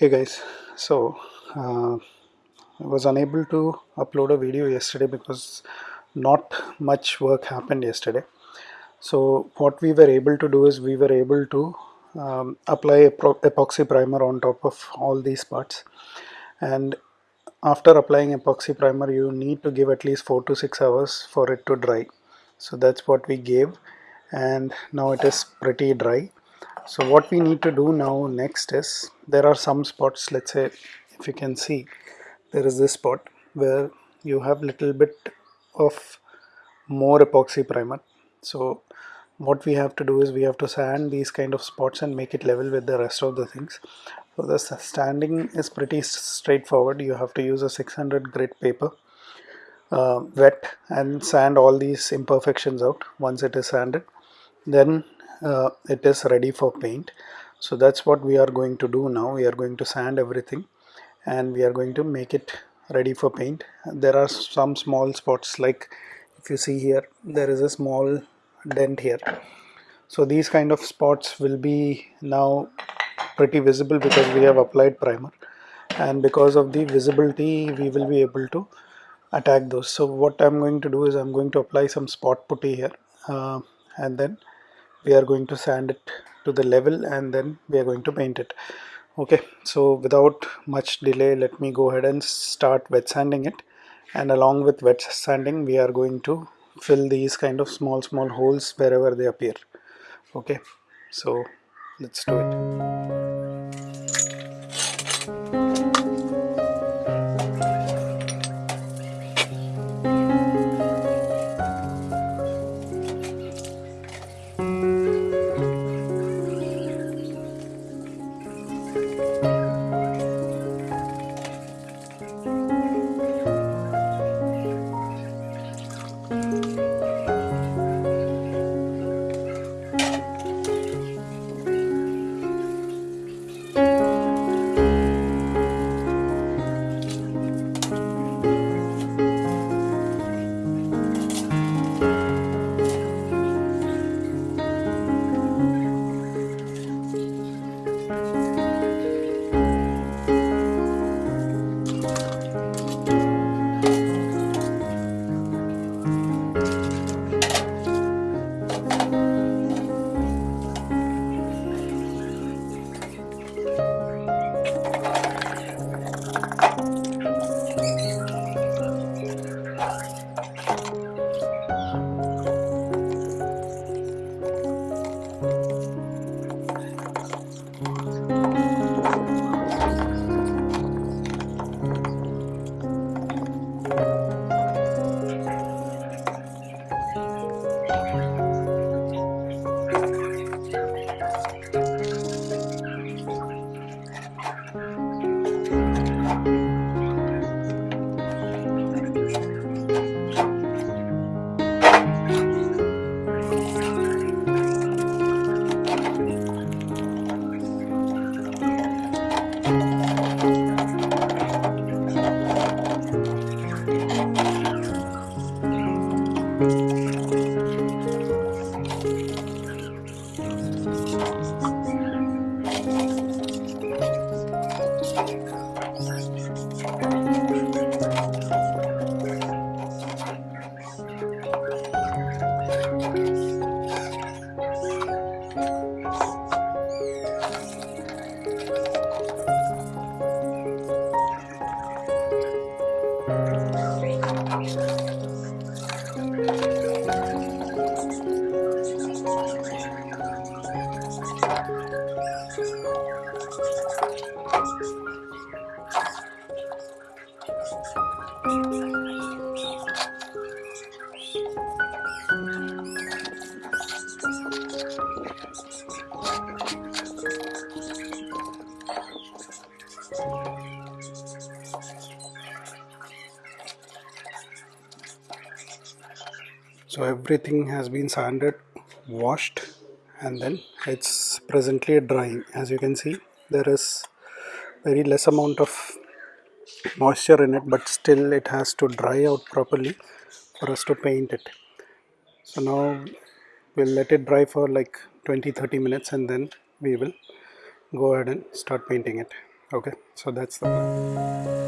hey guys. So uh, I was unable to upload a video yesterday because not much work happened yesterday. So what we were able to do is we were able to um, apply epoxy primer on top of all these parts. And after applying epoxy primer you need to give at least 4 to 6 hours for it to dry. So that's what we gave. And now it is pretty dry so what we need to do now next is there are some spots let's say if you can see there is this spot where you have little bit of more epoxy primer. So what we have to do is we have to sand these kind of spots and make it level with the rest of the things. So the sanding is pretty straightforward. You have to use a 600 grit paper uh, wet and sand all these imperfections out once it is sanded. Then uh, it is ready for paint. So that's what we are going to do now. We are going to sand everything and we are going to make it ready for paint. There are some small spots like if you see here there is a small dent here. So these kind of spots will be now pretty visible because we have applied primer. And because of the visibility we will be able to attack those. So what I'm going to do is I'm going to apply some spot putty here uh, and then we are going to sand it to the level and then we are going to paint it. Okay so without much delay let me go ahead and start wet sanding it. And along with wet sanding we are going to fill these kind of small small holes wherever they appear. Okay so let's do it so everything has been sanded washed and then it's presently drying. As you can see there is very less amount of moisture in it but still it has to dry out properly for us to paint it. So now we'll let it dry for like 20-30 minutes and then we will go ahead and start painting it. Okay? So that's the plan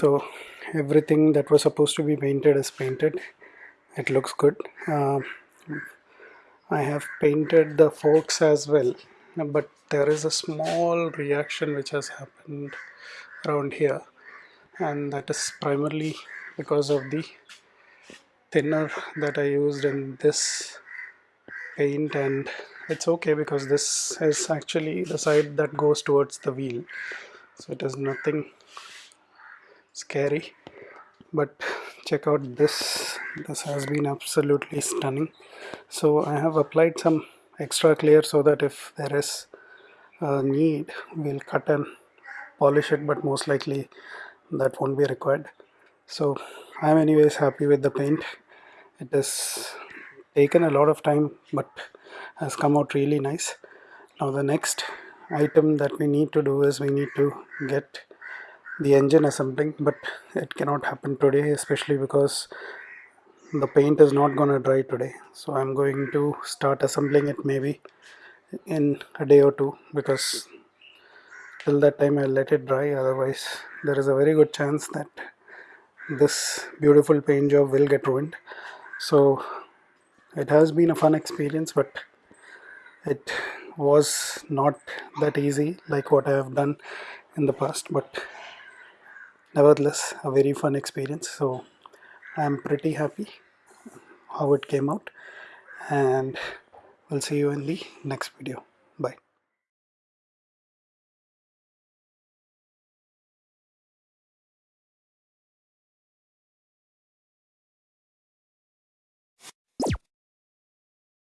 so everything that was supposed to be painted is painted. It looks good. Um, I have painted the forks as well but there is a small reaction which has happened around here and that is primarily because of the thinner that I used in this paint and it's okay because this is actually the side that goes towards the wheel. So it is nothing scary but check out this. This has been absolutely stunning. So I have applied some extra clear so that if there is a need we'll cut and polish it but most likely that won't be required. So I'm anyways happy with the paint. It has taken a lot of time but has come out really nice. Now the next item that we need to do is we need to get the engine assembling but it cannot happen today especially because the paint is not gonna dry today. So I'm going to start assembling it maybe in a day or two because till that time I'll let it dry. Otherwise there is a very good chance that this beautiful paint job will get ruined. So it has been a fun experience but it was not that easy like what I have done in the past but nevertheless a very fun experience. So I'm pretty happy how it came out and we'll see you in the next video. Bye